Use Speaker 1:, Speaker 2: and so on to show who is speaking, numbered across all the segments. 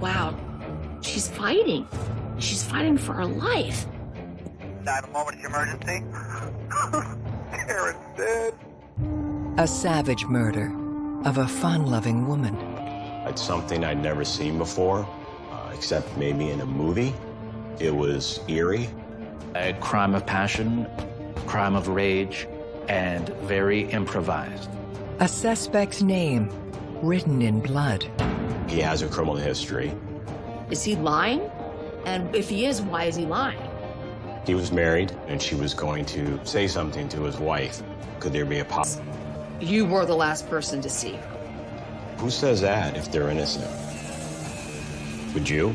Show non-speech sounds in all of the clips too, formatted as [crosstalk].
Speaker 1: wow, she's fighting. She's fighting for her life.
Speaker 2: Nine moment emergency. [laughs] Karen's dead.
Speaker 3: A savage murder of a fun-loving woman.
Speaker 4: It's something I'd never seen before, uh, except maybe in a movie. It was eerie.
Speaker 5: A crime of passion, crime of rage, and very improvised.
Speaker 3: A suspect's name written in blood.
Speaker 4: He has a criminal history.
Speaker 1: Is he lying? And if he is, why is he lying?
Speaker 4: He was married, and she was going to say something to his wife. Could there be a pos-
Speaker 1: You were the last person to see her.
Speaker 4: Who says that if they're innocent? Would you?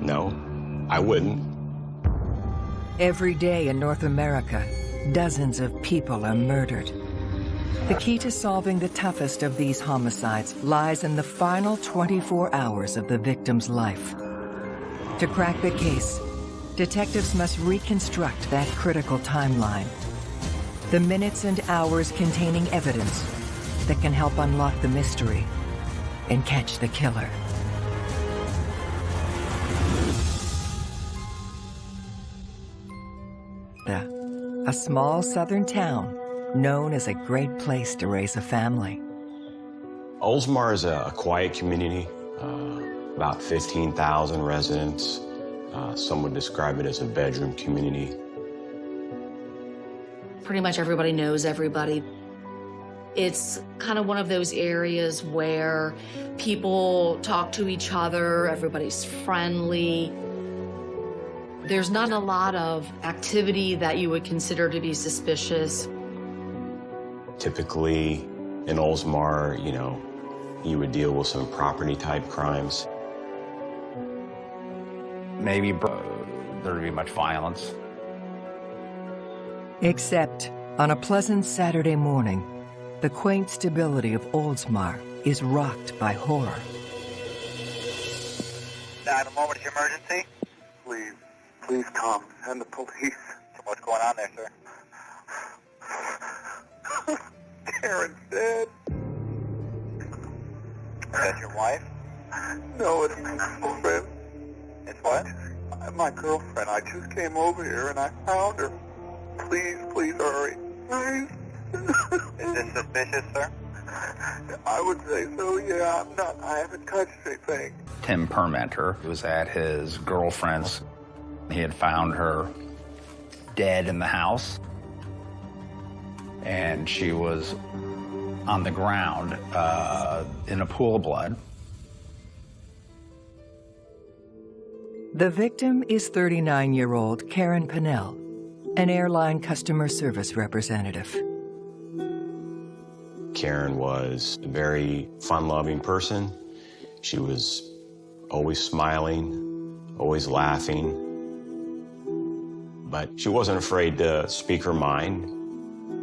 Speaker 4: No, I wouldn't.
Speaker 3: Every day in North America, dozens of people are murdered. The key to solving the toughest of these homicides lies in the final 24 hours of the victim's life. To crack the case, detectives must reconstruct that critical timeline. The minutes and hours containing evidence that can help unlock the mystery and catch the killer. a small southern town known as a great place to raise a family.
Speaker 4: Oldsmar is a, a quiet community, uh, about 15,000 residents. Uh, some would describe it as a bedroom community.
Speaker 1: Pretty much everybody knows everybody. It's kind of one of those areas where people talk to each other, everybody's friendly. There's not a lot of activity that you would consider to be suspicious.
Speaker 4: Typically, in Oldsmar, you know, you would deal with some property type crimes.
Speaker 6: Maybe uh, there'd be much violence.
Speaker 3: Except on a pleasant Saturday morning, the quaint stability of Oldsmar is rocked by horror.
Speaker 2: Nine moment emergency. Please, please come. Send the police. What's going on there, sir? Karen's dead. Is that your wife? No, it's my girlfriend. It's what? My girlfriend. I just came over here and I found her. Please, please hurry. Please. Is this suspicious, sir? I would say so, yeah. I'm not, I haven't touched anything.
Speaker 6: Tim Permenter was at his girlfriend's. He had found her dead in the house and she was on the ground uh, in a pool of blood.
Speaker 3: The victim is 39-year-old Karen Pinnell, an airline customer service representative.
Speaker 4: Karen was a very fun-loving person. She was always smiling, always laughing, but she wasn't afraid to speak her mind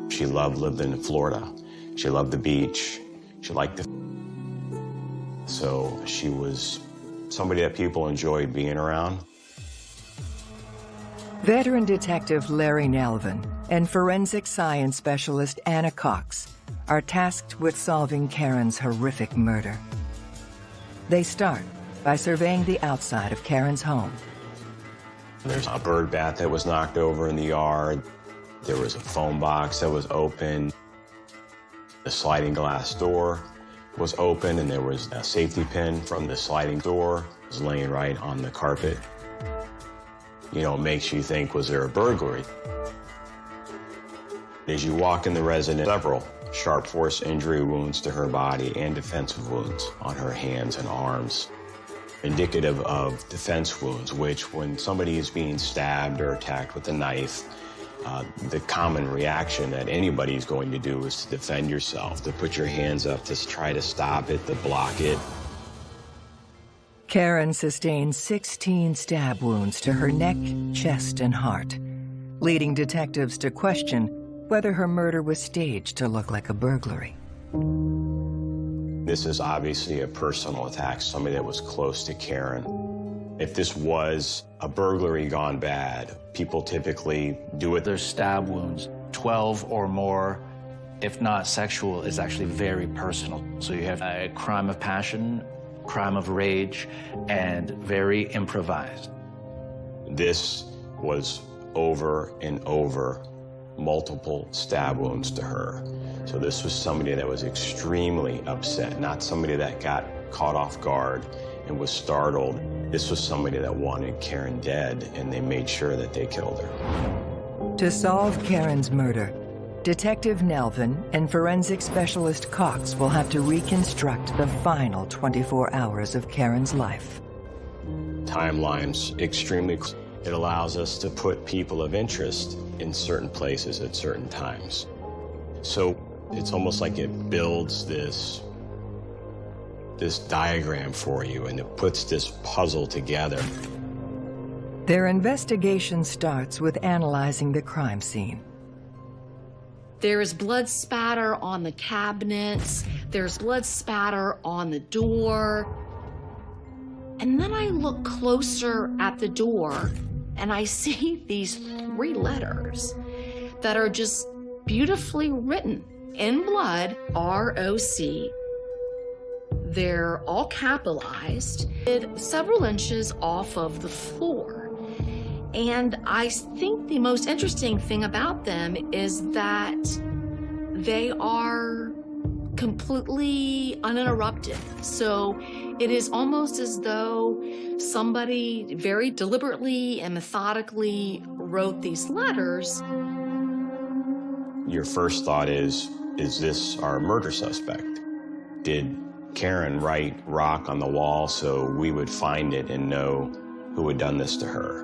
Speaker 4: she loved living in Florida. She loved the beach. She liked the... So she was somebody that people enjoyed being around.
Speaker 3: Veteran Detective Larry Nelvin and forensic science specialist Anna Cox are tasked with solving Karen's horrific murder. They start by surveying the outside of Karen's home.
Speaker 4: There's a bird bath that was knocked over in the yard. There was a phone box that was open. The sliding glass door was open and there was a safety pin from the sliding door was laying right on the carpet. You know, it makes you think, was there a burglary? As you walk in the residence, several sharp force injury wounds to her body and defensive wounds on her hands and arms. Indicative of defense wounds, which when somebody is being stabbed or attacked with a knife, uh, the common reaction that anybody's going to do is to defend yourself, to put your hands up, to try to stop it, to block it.
Speaker 3: Karen sustained 16 stab wounds to her neck, chest, and heart, leading detectives to question whether her murder was staged to look like a burglary.
Speaker 4: This is obviously a personal attack, somebody that was close to Karen. If this was a burglary gone bad, people typically do it.
Speaker 5: There's stab wounds, 12 or more, if not sexual, is actually very personal. So you have a crime of passion, crime of rage, and very improvised.
Speaker 4: This was over and over multiple stab wounds to her. So this was somebody that was extremely upset, not somebody that got caught off guard and was startled. This was somebody that wanted Karen dead, and they made sure that they killed her.
Speaker 3: To solve Karen's murder, Detective Nelvin and forensic specialist Cox will have to reconstruct the final 24 hours of Karen's life.
Speaker 4: Timelines extremely. It allows us to put people of interest in certain places at certain times. So it's almost like it builds this this diagram for you and it puts this puzzle together.
Speaker 3: Their investigation starts with analyzing the crime scene.
Speaker 1: There's blood spatter on the cabinets. There's blood spatter on the door. And then I look closer at the door and I see [laughs] these three letters that are just beautifully written in blood, R-O-C. They're all capitalized, several inches off of the floor. And I think the most interesting thing about them is that they are completely uninterrupted. So it is almost as though somebody very deliberately and methodically wrote these letters.
Speaker 4: Your first thought is, is this our murder suspect? Did Karen write rock on the wall so we would find it and know who had done this to her?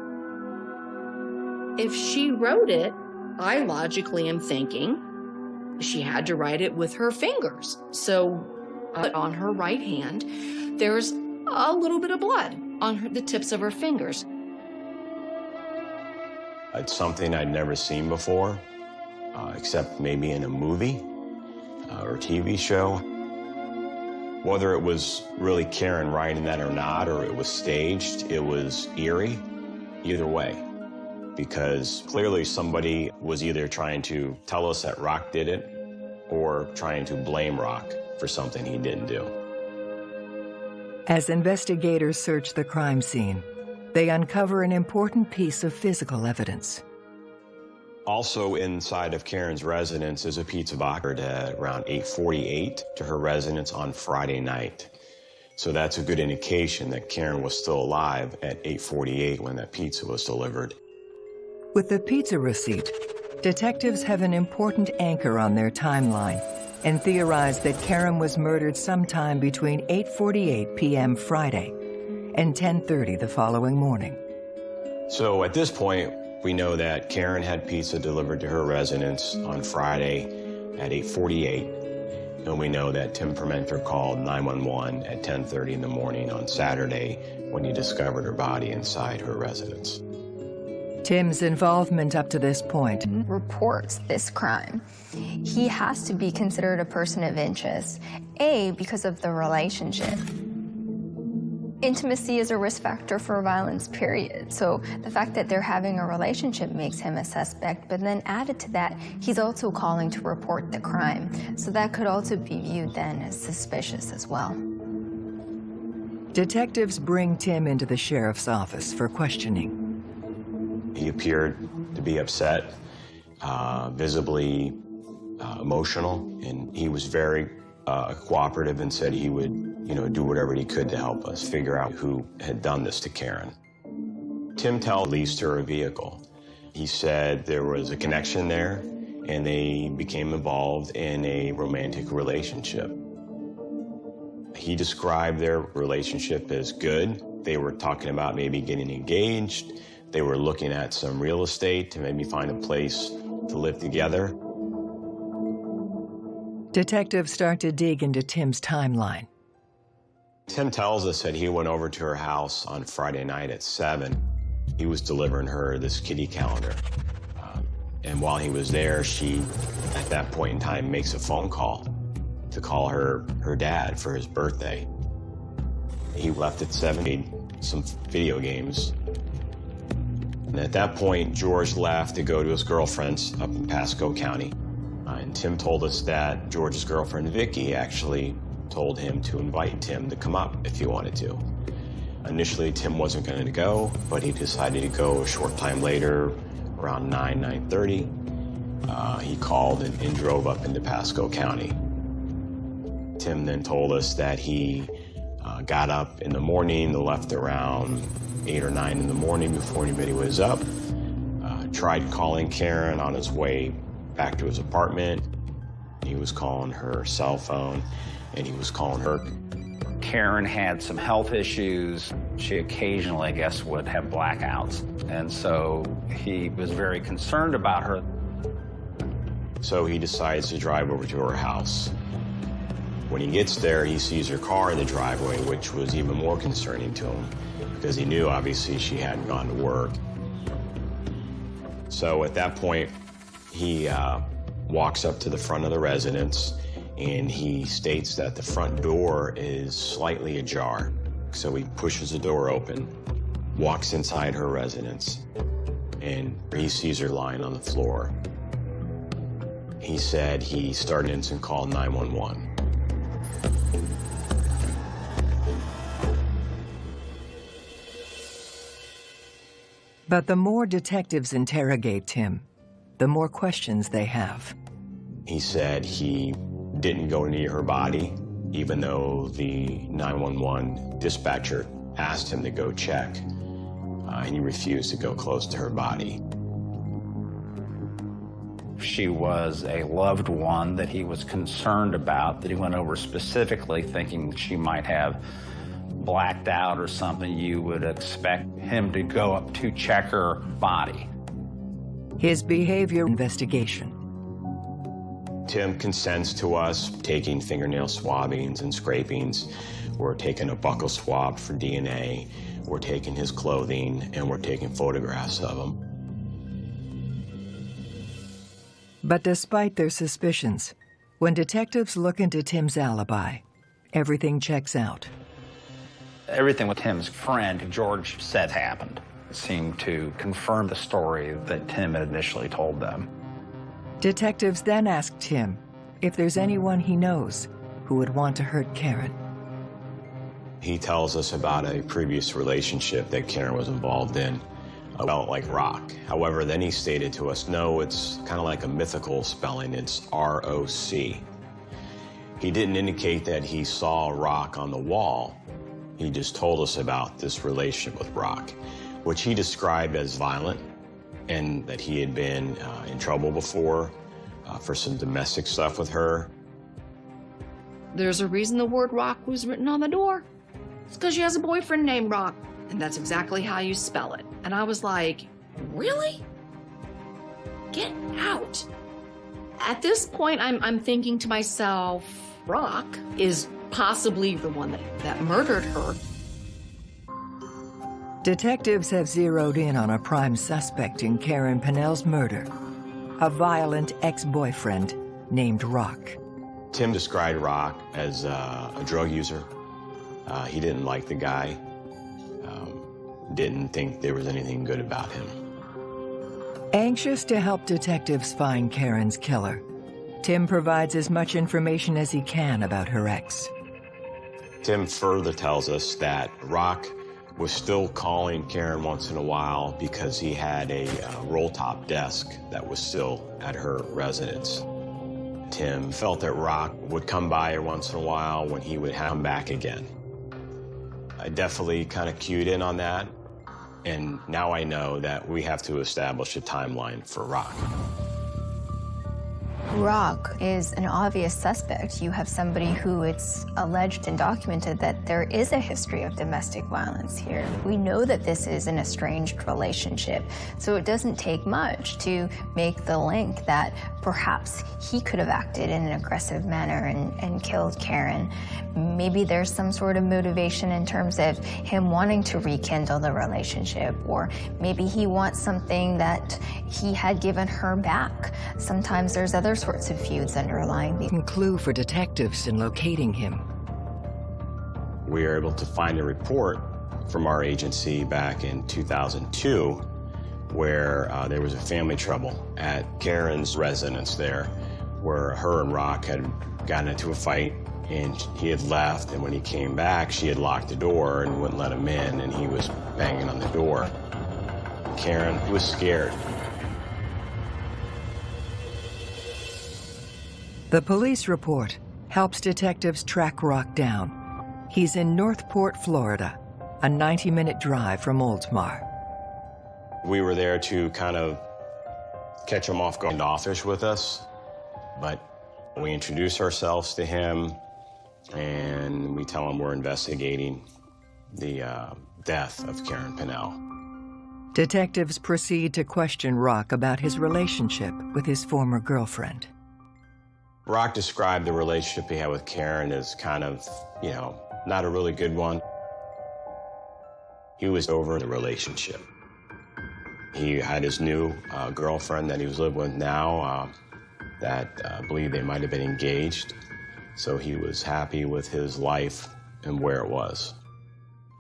Speaker 1: If she wrote it, I logically am thinking she had to write it with her fingers. So uh, on her right hand, there's a little bit of blood on her, the tips of her fingers.
Speaker 4: It's something I'd never seen before, uh, except maybe in a movie uh, or TV show. Whether it was really Karen writing that or not, or it was staged, it was eerie, either way. Because clearly somebody was either trying to tell us that Rock did it, or trying to blame Rock for something he didn't do.
Speaker 3: As investigators search the crime scene, they uncover an important piece of physical evidence.
Speaker 4: Also inside of Karen's residence is a pizza box at around 848 to her residence on Friday night. So that's a good indication that Karen was still alive at 848 when that pizza was delivered.
Speaker 3: With the pizza receipt, detectives have an important anchor on their timeline and theorize that Karen was murdered sometime between 8.48 p.m. Friday and 10.30 the following morning.
Speaker 4: So at this point, we know that Karen had pizza delivered to her residence on Friday at 8.48, and we know that Tim Permenter called 911 at 10.30 in the morning on Saturday when he discovered her body inside her residence.
Speaker 3: Tim's involvement up to this point
Speaker 7: reports this crime. He has to be considered a person of interest, A, because of the relationship. Intimacy is a risk factor for violence, period. So the fact that they're having a relationship makes him a suspect, but then added to that, he's also calling to report the crime. So that could also be viewed then as suspicious as well.
Speaker 3: Detectives bring Tim into the sheriff's office for questioning.
Speaker 4: He appeared to be upset, uh, visibly uh, emotional, and he was very uh, cooperative and said he would, you know, do whatever he could to help us figure out who had done this to Karen. Tim Tell leased her a vehicle. He said there was a connection there, and they became involved in a romantic relationship. He described their relationship as good. They were talking about maybe getting engaged. They were looking at some real estate to maybe find a place to live together.
Speaker 3: Detectives start to dig into Tim's timeline.
Speaker 4: Tim tells us that he went over to her house on Friday night at 7. He was delivering her this kitty calendar. Um, and while he was there, she, at that point in time, makes a phone call to call her, her dad for his birthday. He left at 7, some video games, and at that point, George left to go to his girlfriend's up in Pasco County. Uh, and Tim told us that George's girlfriend, Vicky, actually told him to invite Tim to come up if he wanted to. Initially, Tim wasn't going to go, but he decided to go a short time later, around 9, 9.30. Uh, he called and, and drove up into Pasco County. Tim then told us that he uh, got up in the morning, left around 8 or 9 in the morning before anybody was up, uh, tried calling Karen on his way back to his apartment. He was calling her cell phone, and he was calling her.
Speaker 6: Karen had some health issues. She occasionally, I guess, would have blackouts. And so he was very concerned about her.
Speaker 4: So he decides to drive over to her house. When he gets there, he sees her car in the driveway, which was even more concerning to him because he knew, obviously, she hadn't gone to work. So at that point, he uh, walks up to the front of the residence and he states that the front door is slightly ajar. So he pushes the door open, walks inside her residence, and he sees her lying on the floor. He said he started an instant call 911.
Speaker 3: But the more detectives interrogate Tim, the more questions they have.
Speaker 4: He said he didn't go near her body, even though the 911 dispatcher asked him to go check, uh, and he refused to go close to her body.
Speaker 6: She was a loved one that he was concerned about, that he went over specifically thinking she might have blacked out or something. You would expect him to go up to check her body.
Speaker 3: His behavior investigation.
Speaker 4: Tim consents to us taking fingernail swabbings and scrapings. We're taking a buccal swab for DNA. We're taking his clothing, and we're taking photographs of him.
Speaker 3: But despite their suspicions, when detectives look into Tim's alibi, everything checks out.
Speaker 6: Everything with Tim's friend, George, said happened seemed to confirm the story that Tim had initially told them.
Speaker 3: Detectives then asked Tim if there's anyone he knows who would want to hurt Karen.
Speaker 4: He tells us about a previous relationship that Karen was involved in, about like rock. However, then he stated to us, no, it's kind of like a mythical spelling, it's R-O-C. He didn't indicate that he saw rock on the wall. He just told us about this relationship with rock which he described as violent and that he had been uh, in trouble before uh, for some domestic stuff with her.
Speaker 1: There's a reason the word rock was written on the door. It's because she has a boyfriend named Rock, and that's exactly how you spell it. And I was like, really? Get out. At this point, I'm, I'm thinking to myself, Rock is possibly the one that, that murdered her.
Speaker 3: Detectives have zeroed in on a prime suspect in Karen Pennell's murder, a violent ex-boyfriend named Rock.
Speaker 4: Tim described Rock as uh, a drug user. Uh, he didn't like the guy, um, didn't think there was anything good about him.
Speaker 3: Anxious to help detectives find Karen's killer, Tim provides as much information as he can about her ex.
Speaker 4: Tim further tells us that Rock was still calling Karen once in a while because he had a uh, roll-top desk that was still at her residence. Tim felt that Rock would come by her once in a while when he would come back again. I definitely kind of cued in on that, and now I know that we have to establish a timeline for Rock.
Speaker 7: Rock is an obvious suspect. You have somebody who it's alleged and documented that there is a history of domestic violence here. We know that this is an estranged relationship, so it doesn't take much to make the link that perhaps he could have acted in an aggressive manner and, and killed Karen. Maybe there's some sort of motivation in terms of him wanting to rekindle the relationship, or maybe he wants something that he had given her back. Sometimes there's other sorts of feuds underlying the
Speaker 3: clue for detectives in locating him.
Speaker 4: We were able to find a report from our agency back in 2002 where uh, there was a family trouble at Karen's residence there where her and Rock had gotten into a fight And he had left, and when he came back, she had locked the door and wouldn't let him in, and he was banging on the door. Karen was scared.
Speaker 3: The police report helps detectives track Rock down. He's in Northport, Florida, a 90-minute drive from Oldsmar.
Speaker 4: We were there to kind of catch him off guard and office with us, but we introduce ourselves to him and we tell him we're investigating the uh, death of Karen Pinnell.
Speaker 3: Detectives proceed to question Rock about his relationship with his former girlfriend.
Speaker 4: Rock described the relationship he had with Karen as kind of, you know, not a really good one. He was over the relationship. He had his new uh, girlfriend that he was living with now uh, that uh, believed they might have been engaged. So he was happy with his life and where it was.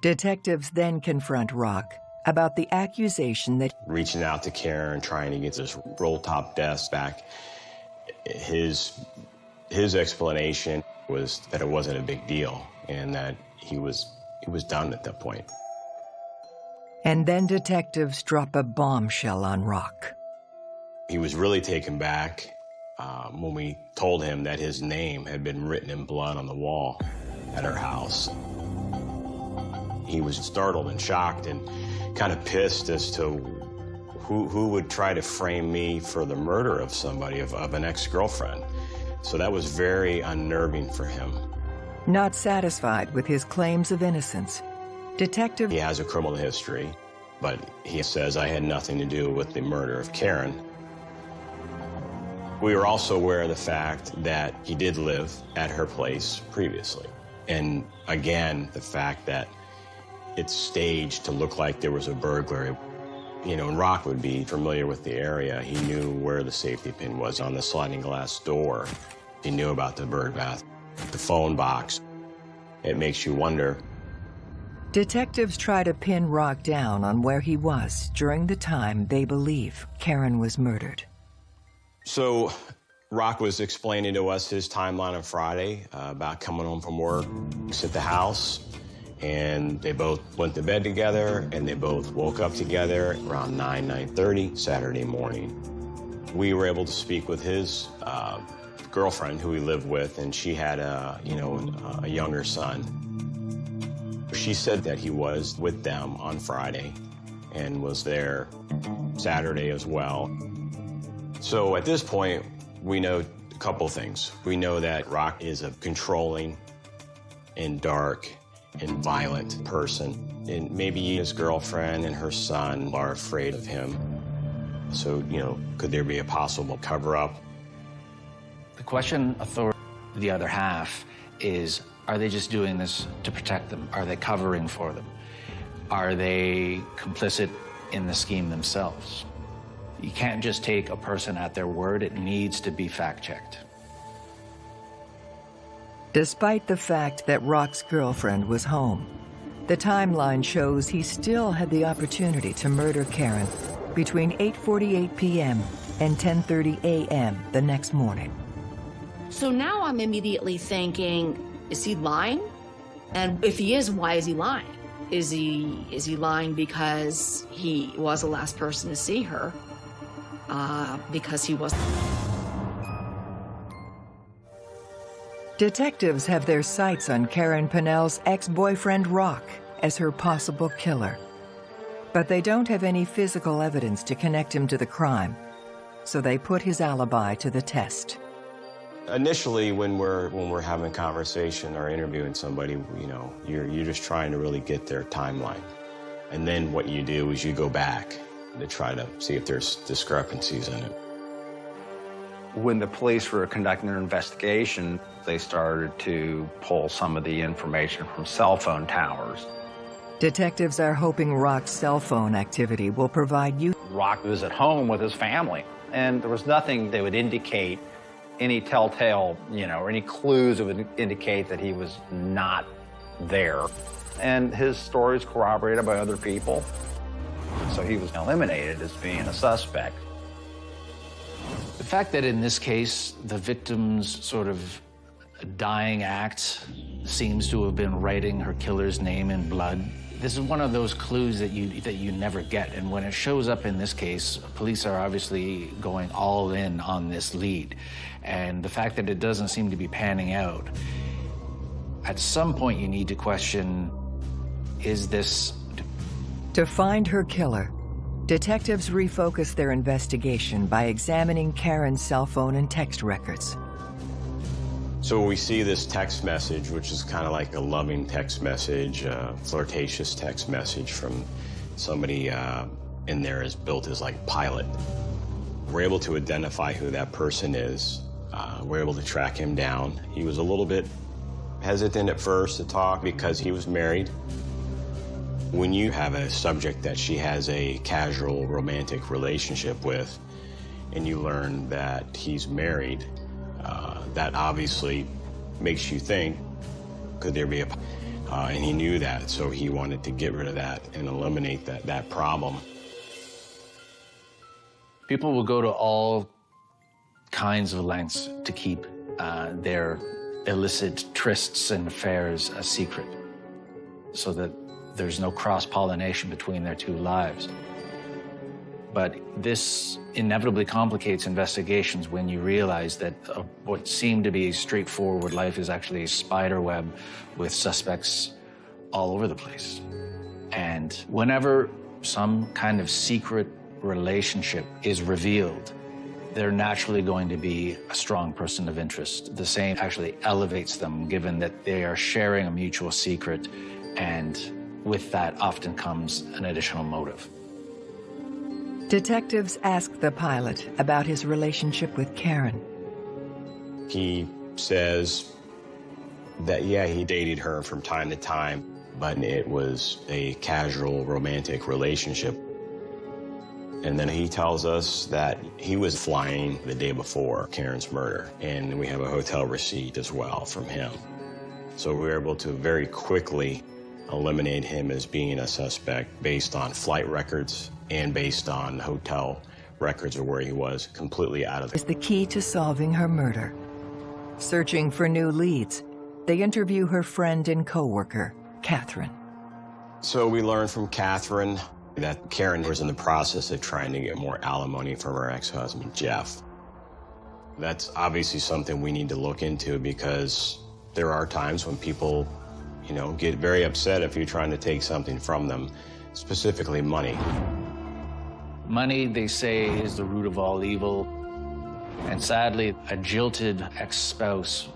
Speaker 3: Detectives then confront Rock about the accusation that
Speaker 4: Reaching out to Karen, trying to get this roll-top desk back, his, his explanation was that it wasn't a big deal and that he was, he was done at that point.
Speaker 3: and then detectives drop a bombshell on Rock.
Speaker 4: He was really taken back um, when we told him that his name had been written in blood on the wall at our house. He was startled and shocked and kind of pissed as to who, who would try to frame me for the murder of somebody, of, of an ex-girlfriend. So that was very unnerving for him.
Speaker 3: Not satisfied with his claims of innocence, Detective
Speaker 4: He has a criminal history, but he says I had nothing to do with the murder of Karen. We were also aware of the fact that he did live at her place previously. And again, the fact that it's staged to look like there was a burglary. You know, and Rock would be familiar with the area. He knew where the safety pin was on the sliding glass door. He knew about the bird bath, the phone box. It makes you wonder
Speaker 3: Detectives try to pin Rock down on where he was during the time they believe Karen was murdered.
Speaker 4: So, Rock was explaining to us his timeline on Friday uh, about coming home from work, at the house, and they both went to bed together, and they both woke up together around 9, 9.30 Saturday morning. We were able to speak with his uh, girlfriend, who he lived with, and she had a, you know, a younger son. She said that he was with them on Friday and was there Saturday as well. So at this point, we know a couple things. We know that Rock is a controlling and dark and violent person. And maybe his girlfriend and her son are afraid of him. So, you know, could there be a possible cover-up?
Speaker 5: The question authority, the other half, is are they just doing this to protect them? Are they covering for them? Are they complicit in the scheme themselves? You can't just take a person at their word. It needs to be fact-checked.
Speaker 3: Despite the fact that Rock's girlfriend was home, the timeline shows he still had the opportunity to murder Karen between 8.48 p.m. and 10.30 a.m. the next morning.
Speaker 1: So now I'm immediately thinking, is he lying? And if he is, why is he lying? Is he is he lying because he was the last person to see her? Uh, because he was.
Speaker 3: Detectives have their sights on Karen Pinnell's ex-boyfriend Rock as her possible killer. But they don't have any physical evidence to connect him to the crime, so they put his alibi to the test.
Speaker 4: Initially, when we're when we're having a conversation or interviewing somebody, you know, you're you're just trying to really get their timeline, and then what you do is you go back to try to see if there's discrepancies in it.
Speaker 6: When the police were conducting their investigation, they started to pull some of the information from cell phone towers.
Speaker 3: Detectives are hoping Rock's cell phone activity will provide you
Speaker 6: Rock was at home with his family, and there was nothing that would indicate any telltale, you know, or any clues that would indicate that he was not there. And his story is corroborated by other people. So he was eliminated as being a suspect.
Speaker 5: The fact that in this case, the victim's sort of dying act seems to have been writing her killer's name in blood. This is one of those clues that you that you never get, and when it shows up in this case, police are obviously going all in on this lead, and the fact that it doesn't seem to be panning out. At some point, you need to question: Is this
Speaker 3: To find her killer, detectives refocus their investigation by examining Karen's cell phone and text records.
Speaker 4: So we see this text message, which is kind of like a loving text message, uh, flirtatious text message from somebody uh, in there is built as like pilot. We're able to identify who that person is. Uh, we're able to track him down. He was a little bit hesitant at first to talk because he was married. When you have a subject that she has a casual romantic relationship with, and you learn that he's married, that obviously makes you think, could there be a, uh, and he knew that, so he wanted to get rid of that and eliminate that, that problem.
Speaker 5: People will go to all kinds of lengths to keep uh, their illicit trysts and affairs a secret so that there's no cross-pollination between their two lives. But this inevitably complicates investigations when you realize that uh, what seemed to be a straightforward life is actually a spider web with suspects all over the place. And whenever some kind of secret relationship is revealed, they're naturally going to be a strong person of interest. The same actually elevates them, given that they are sharing a mutual secret, and with that often comes an additional motive.
Speaker 3: Detectives ask the pilot about his relationship with Karen.
Speaker 4: He says that, yeah, he dated her from time to time, but it was a casual romantic relationship. And then he tells us that he was flying the day before Karen's murder, and we have a hotel receipt as well from him. So we were able to very quickly eliminate him as being a suspect based on flight records and based on hotel records of where he was completely out of
Speaker 3: Is the key to solving her murder. Searching for new leads, they interview her friend and coworker, Catherine.
Speaker 4: So we learned from Catherine that Karen was in the process of trying to get more alimony from her ex-husband, Jeff. That's obviously something we need to look into because there are times when people, you know, get very upset if you're trying to take something from them, specifically money.
Speaker 5: Money, they say, is the root of all evil. And sadly, a jilted ex-spouse,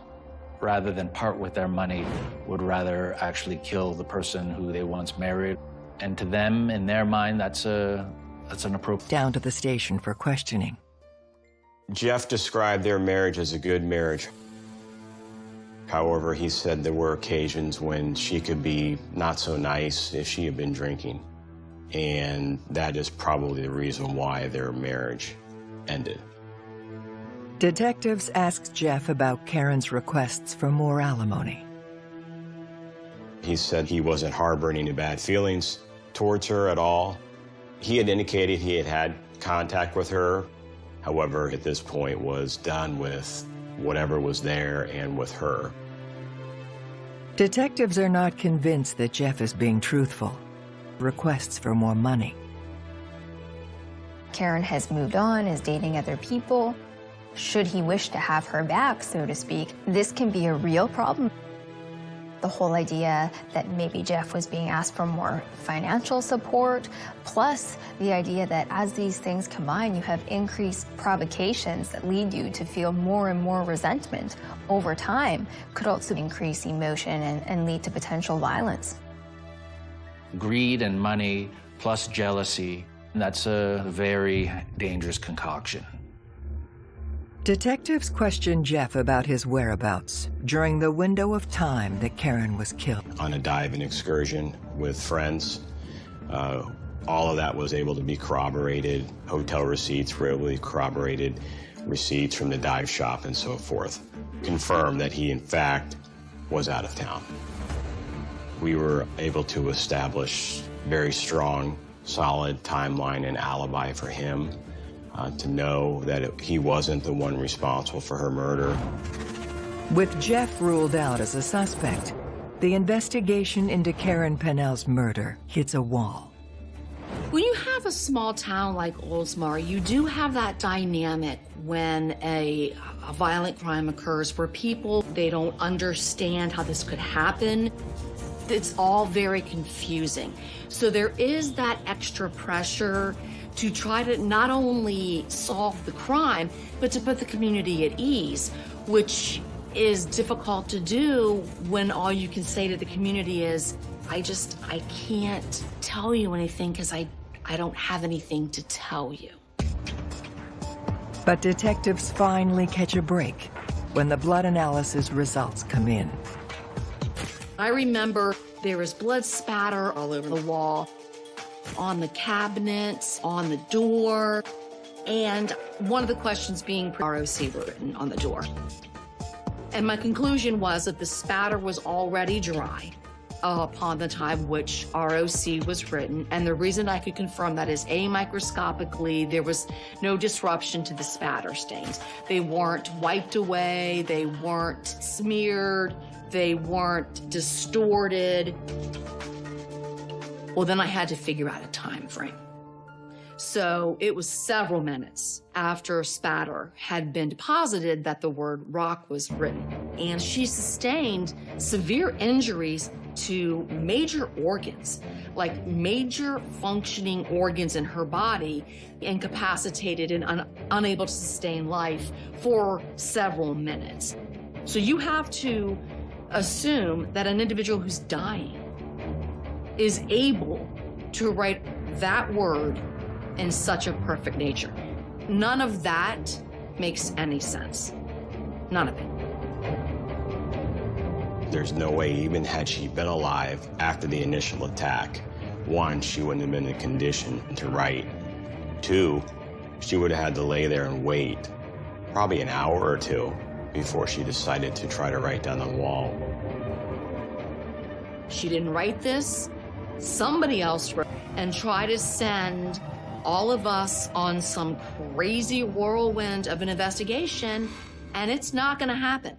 Speaker 5: rather than part with their money, would rather actually kill the person who they once married. And to them, in their mind, that's a that's an appropriate.
Speaker 3: Down to the station for questioning.
Speaker 4: Jeff described their marriage as a good marriage. However, he said there were occasions when she could be not so nice if she had been drinking. And that is probably the reason why their marriage ended.
Speaker 3: Detectives asked Jeff about Karen's requests for more alimony.
Speaker 4: He said he wasn't harboring any bad feelings towards her at all. He had indicated he had had contact with her, however, at this point was done with whatever was there and with her.
Speaker 3: Detectives are not convinced that Jeff is being truthful. Requests for more money.
Speaker 7: Karen has moved on, is dating other people. Should he wish to have her back, so to speak, this can be a real problem. The whole idea that maybe Jeff was being asked for more financial support, plus the idea that as these things combine, you have increased provocations that lead you to feel more and more resentment over time, could also increase emotion and, and lead to potential violence.
Speaker 5: Greed and money plus jealousy, that's a very dangerous concoction.
Speaker 3: Detectives questioned Jeff about his whereabouts during the window of time that Karen was killed.
Speaker 4: On a diving excursion with friends, uh, all of that was able to be corroborated. Hotel receipts were able to be corroborated, receipts from the dive shop and so forth. Confirmed that he, in fact, was out of town. We were able to establish very strong, solid timeline and alibi for him uh, to know that it, he wasn't the one responsible for her murder.
Speaker 3: With Jeff ruled out as a suspect, the investigation into Karen Pennell's murder hits a wall.
Speaker 1: When you have a small town like Oldsmar, you do have that dynamic when a, a, violent crime occurs where people, they don't understand how this could happen. It's all very confusing. So there is that extra pressure to try to not only solve the crime, but to put the community at ease, which is difficult to do when all you can say to the community is, I just, I can't tell you anything because I, I don't have anything to tell you.
Speaker 3: But detectives finally catch a break when the blood analysis results come in.
Speaker 1: I remember there was blood spatter all over the wall, on the cabinets, on the door, and one of the questions being ROC written on the door. And my conclusion was that the spatter was already dry upon the time which ROC was written. And the reason I could confirm that is A, microscopically, there was no disruption to the spatter stains. They weren't wiped away, they weren't smeared, they weren't distorted. Well, then I had to figure out a time frame. So it was several minutes after spatter had been deposited that the word rock was written. And she sustained severe injuries to major organs, like major functioning organs in her body, incapacitated and un unable to sustain life for several minutes. So you have to assume that an individual who's dying is able to write that word in such a perfect nature. None of that makes any sense. None of it.
Speaker 4: There's no way, even had she been alive after the initial attack, one, she wouldn't have been in a condition to write. Two, she would have had to lay there and wait probably an hour or two before she decided to try to write down the wall.
Speaker 1: She didn't write this. Somebody else wrote and try to send all of us on some crazy whirlwind of an investigation, and it's not going to happen.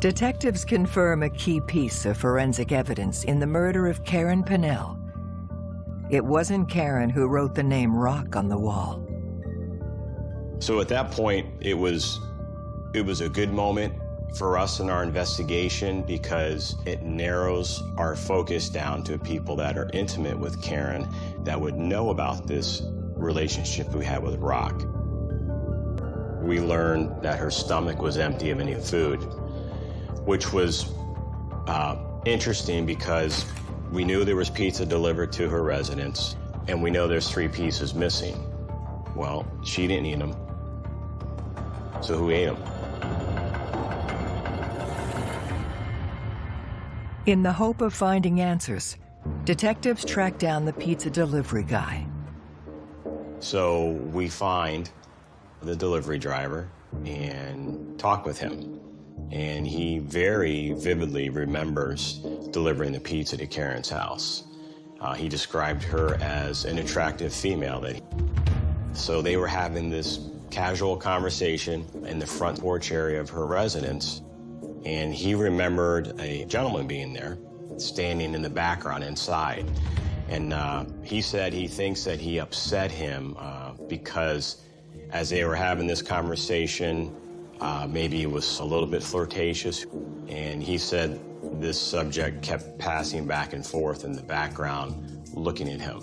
Speaker 3: Detectives confirm a key piece of forensic evidence in the murder of Karen Pennell. It wasn't Karen who wrote the name Rock on the wall.
Speaker 4: So at that point, it was, it was a good moment for us in our investigation because it narrows our focus down to people that are intimate with Karen that would know about this relationship we had with Rock. We learned that her stomach was empty of any food, which was uh, interesting because we knew there was pizza delivered to her residence, and we know there's three pieces missing. Well, she didn't eat them. So who ate them?
Speaker 3: In the hope of finding answers, detectives track down the pizza delivery guy.
Speaker 4: So we find the delivery driver and talk with him. And he very vividly remembers delivering the pizza to Karen's house. Uh, he described her as an attractive female. That he... So they were having this casual conversation in the front porch area of her residence and he remembered a gentleman being there, standing in the background inside. And uh, he said he thinks that he upset him uh, because as they were having this conversation, uh, maybe it was a little bit flirtatious. And he said this subject kept passing back and forth in the background, looking at him.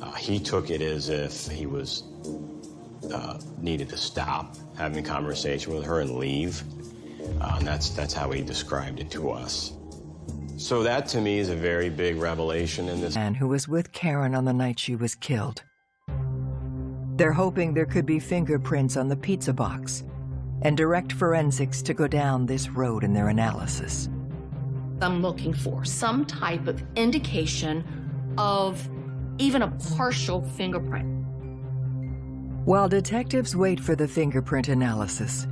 Speaker 4: Uh, he took it as if he was uh, needed to stop having a conversation with her and leave. Uh, and that's, that's how he described it to us. So that to me is a very big revelation in this.
Speaker 3: Man who was with Karen on the night she was killed. They're hoping there could be fingerprints on the pizza box and direct forensics to go down this road in their analysis.
Speaker 1: I'm looking for some type of indication of even a partial fingerprint.
Speaker 3: While detectives wait for the fingerprint analysis,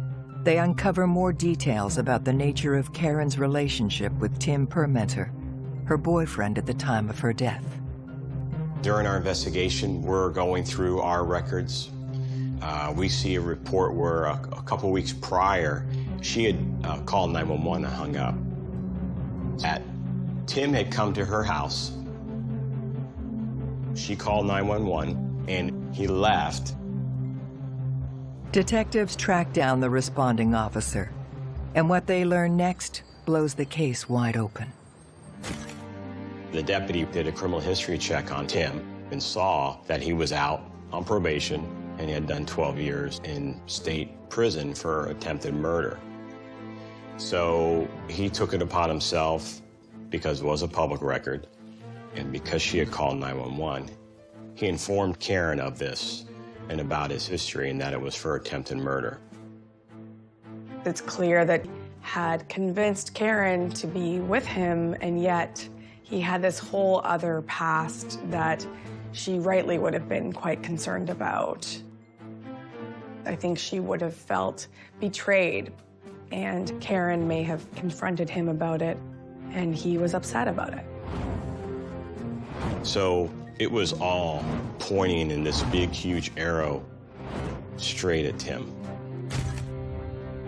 Speaker 3: they uncover more details about the nature of Karen's relationship with Tim Permenter, her boyfriend at the time of her death.
Speaker 4: During our investigation, we're going through our records. Uh, we see a report where a, a couple weeks prior, she had uh, called 911 and hung up. At Tim had come to her house. She called 911 and he left.
Speaker 3: Detectives track down the responding officer, and what they learn next blows the case wide open.
Speaker 4: The deputy did a criminal history check on Tim and saw that he was out on probation and he had done 12 years in state prison for attempted murder. So he took it upon himself, because it was a public record, and because she had called 911, he informed Karen of this and about his history and that it was for attempted murder.
Speaker 8: It's clear that had convinced Karen to be with him, and yet he had this whole other past that she rightly would have been quite concerned about. I think she would have felt betrayed, and Karen may have confronted him about it, and he was upset about it.
Speaker 4: So it was all pointing in this big, huge arrow straight at Tim.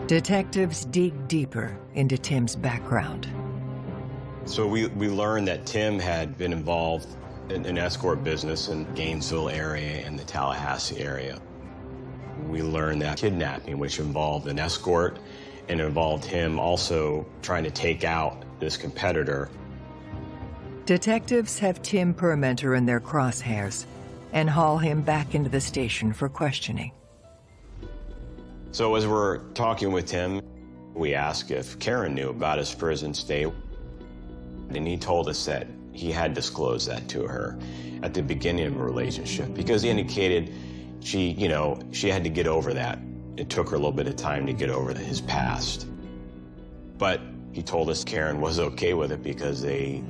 Speaker 3: Detectives dig deeper into Tim's background.
Speaker 4: So we, we learned that Tim had been involved in an escort business in Gainesville area and the Tallahassee area. We learned that kidnapping, which involved an escort and involved him also trying to take out this competitor.
Speaker 3: Detectives have Tim Permenter in their crosshairs and haul him back into the station for questioning.
Speaker 4: So as we're talking with Tim, we ask if Karen knew about his prison stay. And he told us that he had disclosed that to her at the beginning of the relationship because he indicated she, you know, she had to get over that. It took her a little bit of time to get over his past. But he told us Karen was okay with it because they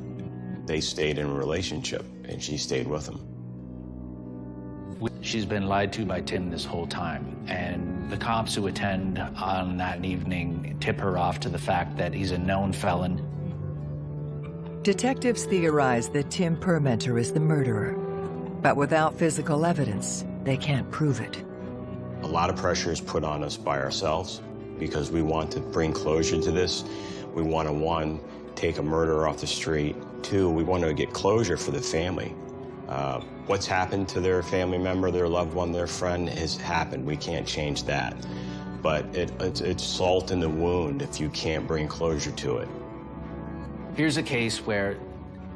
Speaker 4: they stayed in a relationship and she stayed with him.
Speaker 5: She's been lied to by Tim this whole time, and the cops who attend on that evening tip her off to the fact that he's a known felon.
Speaker 3: Detectives theorize that Tim Permenter is the murderer, but without physical evidence, they can't prove it.
Speaker 4: A lot of pressure is put on us by ourselves because we want to bring closure to this. We want to, one, take a murderer off the street. Two, we want to get closure for the family. Uh, what's happened to their family member, their loved one, their friend has happened. We can't change that. But it, it's, it's salt in the wound if you can't bring closure to it.
Speaker 5: Here's a case where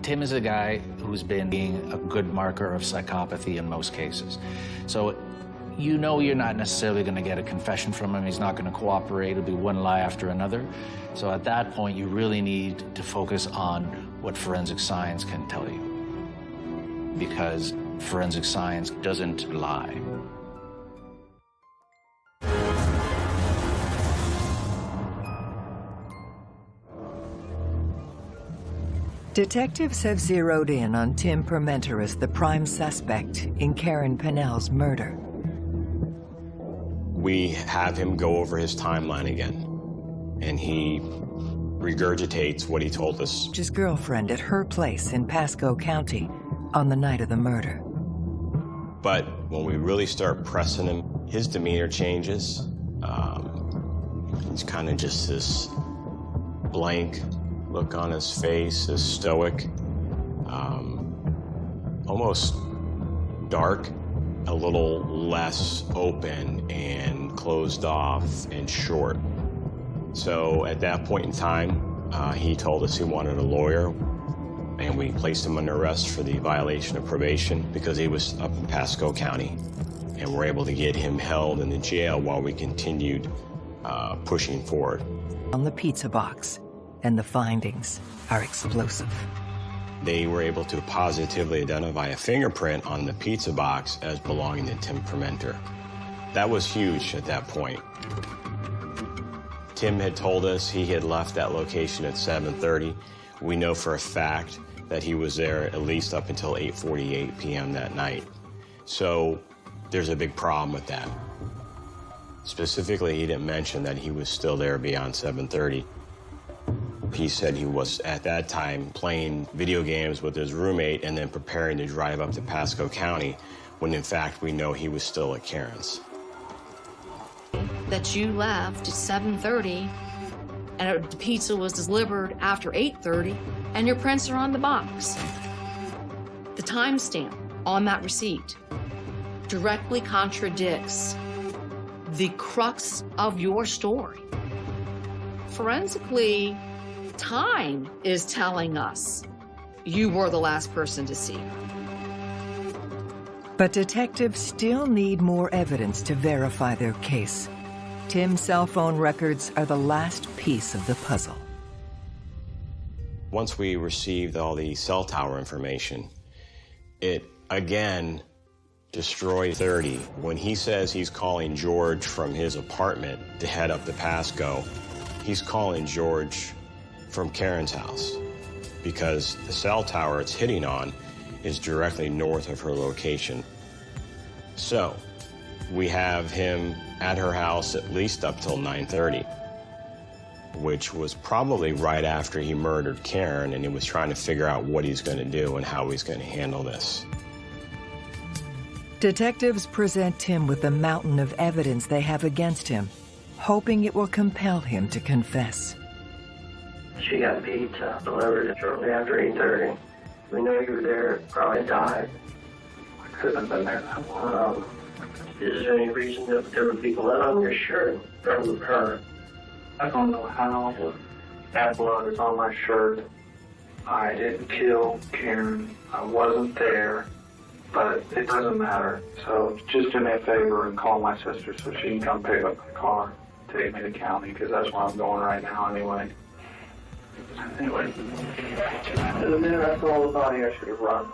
Speaker 5: Tim is a guy who's been being a good marker of psychopathy in most cases. So you know you're not necessarily going to get a confession from him. He's not going to cooperate. It'll be one lie after another. So at that point, you really need to focus on what forensic science can tell you. Because forensic science doesn't lie.
Speaker 3: Detectives have zeroed in on Tim Permenter as the prime suspect in Karen Pennell's murder.
Speaker 4: We have him go over his timeline again, and he regurgitates what he told us.
Speaker 3: His girlfriend at her place in Pasco County on the night of the murder.
Speaker 4: But when we really start pressing him, his demeanor changes. Um, he's kind of just this blank look on his face, this stoic, um, almost dark, a little less open and closed off and short. So at that point in time, uh, he told us he wanted a lawyer, and we placed him under arrest for the violation of probation because he was up in Pasco County. And we're able to get him held in the jail while we continued uh, pushing forward.
Speaker 3: On the pizza box, and the findings are explosive.
Speaker 4: They were able to positively identify a fingerprint on the pizza box as belonging to Tim Permenter. That was huge at that point. Tim had told us he had left that location at 7.30. We know for a fact that he was there at least up until 8.48 p.m. that night. So there's a big problem with that. Specifically, he didn't mention that he was still there beyond 7.30. He said he was, at that time, playing video games with his roommate and then preparing to drive up to Pasco County, when in fact we know he was still at Karen's.
Speaker 1: That you left at 7.30 and the pizza was delivered after 8.30 and your prints are on the box. The timestamp on that receipt directly contradicts the crux of your story. Forensically, time is telling us you were the last person to see her.
Speaker 3: But detectives still need more evidence to verify their case. Tim's cell phone records are the last piece of the puzzle.
Speaker 4: Once we received all the cell tower information, it again destroyed 30. When he says he's calling George from his apartment to head up to Pasco, he's calling George from Karen's house because the cell tower it's hitting on is directly north of her location. So, we have him at her house at least up till 9.30, which was probably right after he murdered Karen and he was trying to figure out what he's going to do and how he's going to handle this.
Speaker 3: Detectives present Tim with a mountain of evidence they have against him, hoping it will compel him to confess.
Speaker 9: She got pizza delivered shortly after 8.30. We know you were there, probably died. I couldn't have been there is there any reason that there be blood on your shirt from her?
Speaker 10: I don't know how that blood is on my shirt. I didn't kill Karen. I wasn't there, but it doesn't matter. So just do me a favor and call my sister so she can come pick up my car, take me to county, because that's where I'm going right now anyway. Anyway, and the minute I saw the body, I should have run.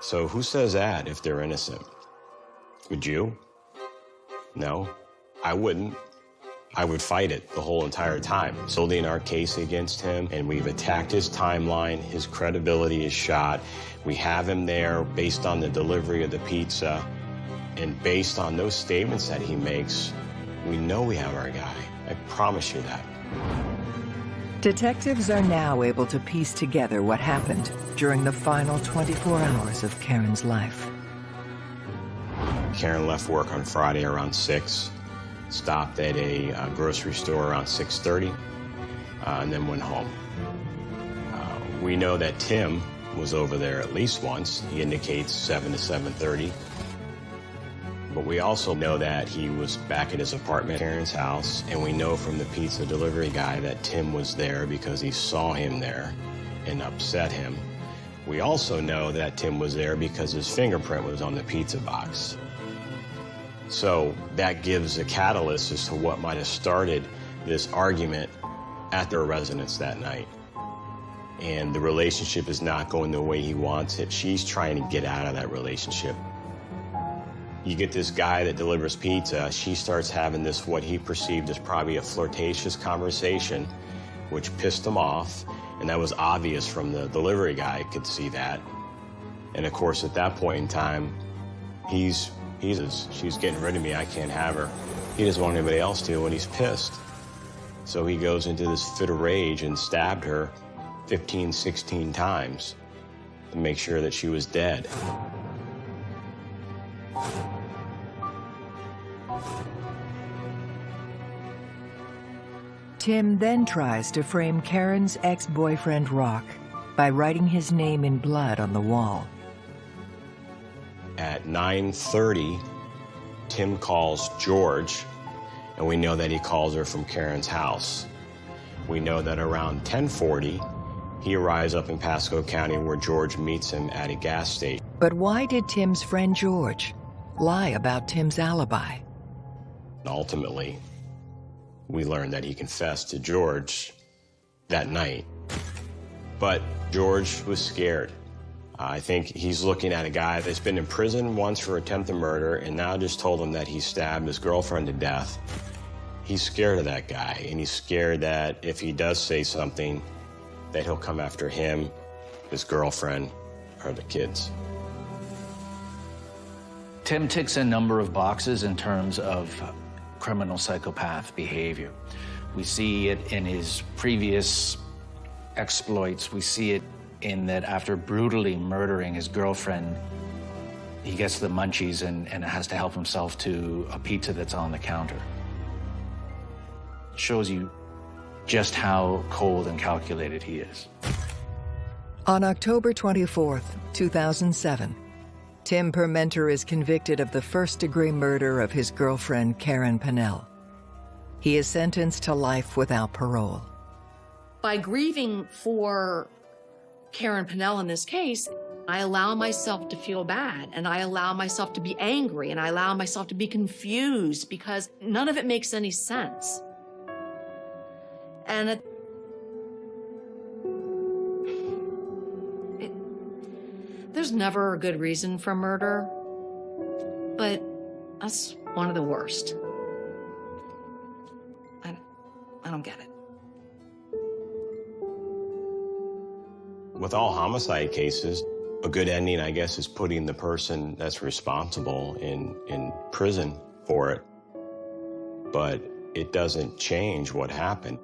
Speaker 4: So who says that if they're innocent? Would you? No, I wouldn't. I would fight it the whole entire time. Building our case against him, and we've attacked his timeline. His credibility is shot. We have him there based on the delivery of the pizza, and based on those statements that he makes, we know we have our guy. I promise you that.
Speaker 3: Detectives are now able to piece together what happened during the final 24 hours of Karen's life.
Speaker 4: Karen left work on Friday around 6, stopped at a uh, grocery store around 6.30, uh, and then went home. Uh, we know that Tim was over there at least once. He indicates 7 to 7.30. But we also know that he was back at his apartment, Karen's house, and we know from the pizza delivery guy that Tim was there because he saw him there and upset him. We also know that Tim was there because his fingerprint was on the pizza box. So that gives a catalyst as to what might have started this argument at their residence that night. And the relationship is not going the way he wants it. She's trying to get out of that relationship. You get this guy that delivers pizza, she starts having this, what he perceived as probably a flirtatious conversation, which pissed him off, and that was obvious from the delivery guy, could see that. And of course, at that point in time, he's, he's, she's getting rid of me, I can't have her. He doesn't want anybody else to, and he's pissed. So he goes into this fit of rage and stabbed her 15, 16 times to make sure that she was dead.
Speaker 3: Tim then tries to frame Karen's ex-boyfriend Rock by writing his name in blood on the wall.
Speaker 4: At 9.30, Tim calls George, and we know that he calls her from Karen's house. We know that around 10.40, he arrives up in Pasco County where George meets him at a gas station.
Speaker 3: But why did Tim's friend George lie about Tim's alibi?
Speaker 4: Ultimately, we learned that he confessed to George that night. But George was scared. I think he's looking at a guy that's been in prison once for attempted murder and now just told him that he stabbed his girlfriend to death. He's scared of that guy, and he's scared that if he does say something, that he'll come after him, his girlfriend, or the kids.
Speaker 5: Tim ticks a number of boxes in terms of criminal psychopath behavior. We see it in his previous exploits. We see it in that after brutally murdering his girlfriend, he gets the munchies and, and has to help himself to a pizza that's on the counter. It shows you just how cold and calculated he is.
Speaker 3: On October 24th, 2007, Tim Permenter is convicted of the first-degree murder of his girlfriend, Karen Pennell. He is sentenced to life without parole.
Speaker 1: By grieving for Karen Pennell in this case, I allow myself to feel bad and I allow myself to be angry and I allow myself to be confused because none of it makes any sense. And it, there's never a good reason for murder, but that's one of the worst. I, I don't get it.
Speaker 4: With all homicide cases, a good ending, I guess, is putting the person that's responsible in, in prison for it. But it doesn't change what happened.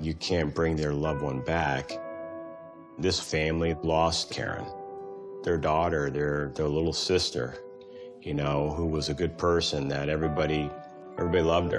Speaker 4: You can't bring their loved one back. This family lost Karen, their daughter, their, their little sister, you know, who was a good person that everybody, everybody loved her.